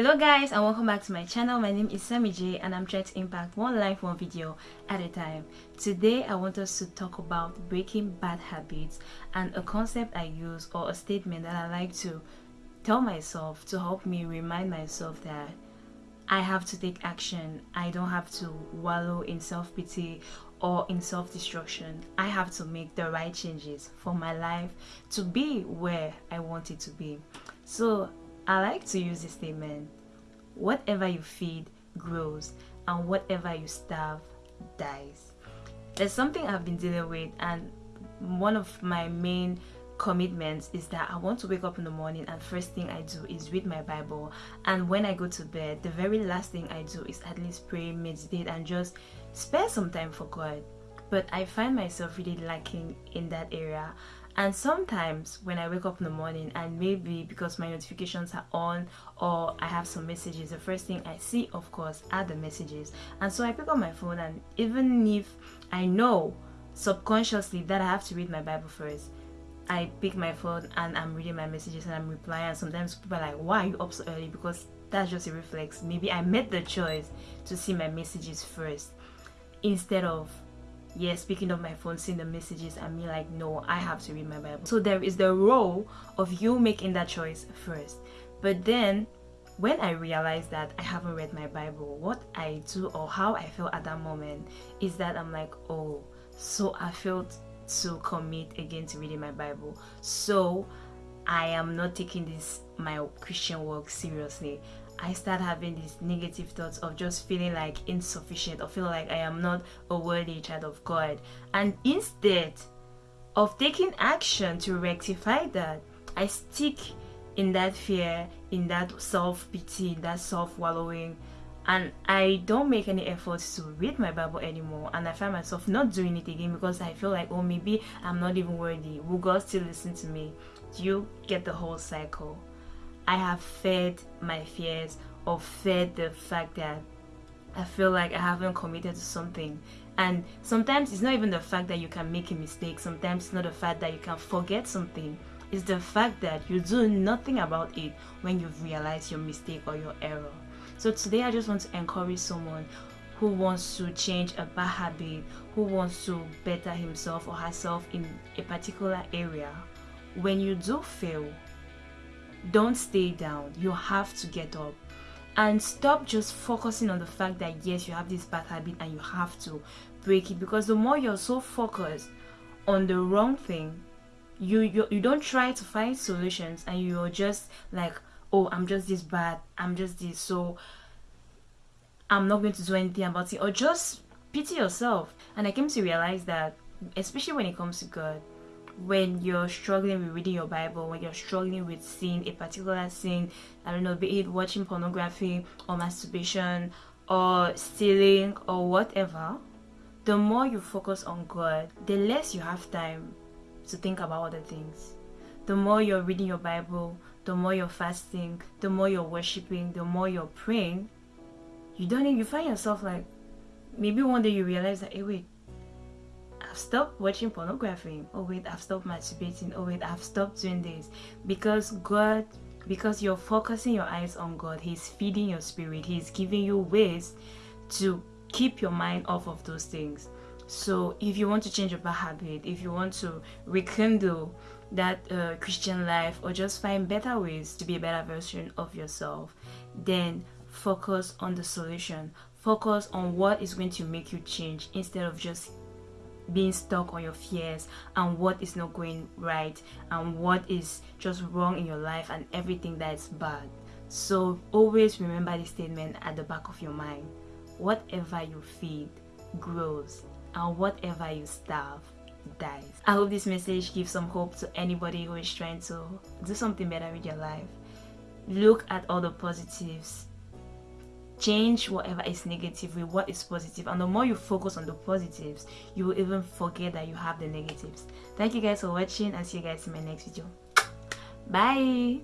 Hello guys and welcome back to my channel. My name is Sammy J and I'm trying to impact one life, one video at a time. Today I want us to talk about breaking bad habits and a concept I use or a statement that I like to tell myself to help me remind myself that I have to take action. I don't have to wallow in self-pity or in self-destruction. I have to make the right changes for my life to be where I want it to be. So I like to use this statement whatever you feed grows, and whatever you starve dies. There's something I've been dealing with, and one of my main commitments is that I want to wake up in the morning and first thing I do is read my Bible. And when I go to bed the very last thing I do is at least pray, meditate and just spare some time for God. But I find myself really lacking in that area and sometimes when I wake up in the morning and maybe because my notifications are on or I have some messages the first thing I see of course are the messages. And so I pick up my phone and even if I know subconsciously that I have to read my Bible first I pick my phone and I'm reading my messages and I'm replying. And sometimes people are like why are you up so early? Because that's just a reflex. Maybe I made the choice to see my messages first instead of yes speaking of my phone seeing the messages and me like no i have to read my bible. So there is the role of you making that choice first. But then when i realize that i haven't read my bible what i do or how i feel at that moment is that i'm like oh so i failed to commit again to reading my bible. So i am not taking this my christian work seriously I start having these negative thoughts of just feeling like insufficient or feel like I am not a worthy child of God. And instead of taking action to rectify that, I stick in that fear, in that self-pity, in that self-wallowing. And I don't make any efforts to read my Bible anymore. And I find myself not doing it again because I feel like oh maybe I'm not even worthy. Will God still listen to me? Do you get the whole cycle I have fed my fears or fed the fact that I feel like I haven't committed to something. And sometimes it's not even the fact that you can make a mistake, sometimes it's not the fact that you can forget something. It's the fact that you do nothing about it when you've realized your mistake or your error. So today I just want to encourage someone who wants to change a bad habit, who wants to better himself or herself in a particular area. When you do fail, don't stay down. You have to get up. And stop just focusing on the fact that yes you have this bad habit and you have to break it. Because the more you're so focused on the wrong thing you you, you don't try to find solutions and you're just like oh i'm just this bad i'm just this so i'm not going to do anything about it. Or just pity yourself. And i came to realize that especially when it comes to god when you're struggling with reading your Bible, when you're struggling with seeing a particular sin, I don't know, be it watching pornography or masturbation or stealing or whatever, the more you focus on God, the less you have time to think about other things. The more you're reading your Bible, the more you're fasting, the more you're worshiping, the more you're praying, you don't you find yourself like maybe one day you realize that hey wait I've stopped watching pornography. Oh wait, I've stopped masturbating. Oh wait, I've stopped doing this. Because God, because you're focusing your eyes on God, He's feeding your spirit. He's giving you ways to keep your mind off of those things. So if you want to change a bad habit, if you want to rekindle that uh, Christian life or just find better ways to be a better version of yourself, then focus on the solution. Focus on what is going to make you change instead of just being stuck on your fears and what is not going right and what is just wrong in your life and everything that is bad. So always remember this statement at the back of your mind. Whatever you feed grows and whatever you starve dies. I hope this message gives some hope to anybody who is trying to do something better with your life. Look at all the positives change whatever is negative with what is positive. And the more you focus on the positives you will even forget that you have the negatives. Thank you guys for watching and see you guys in my next video. Bye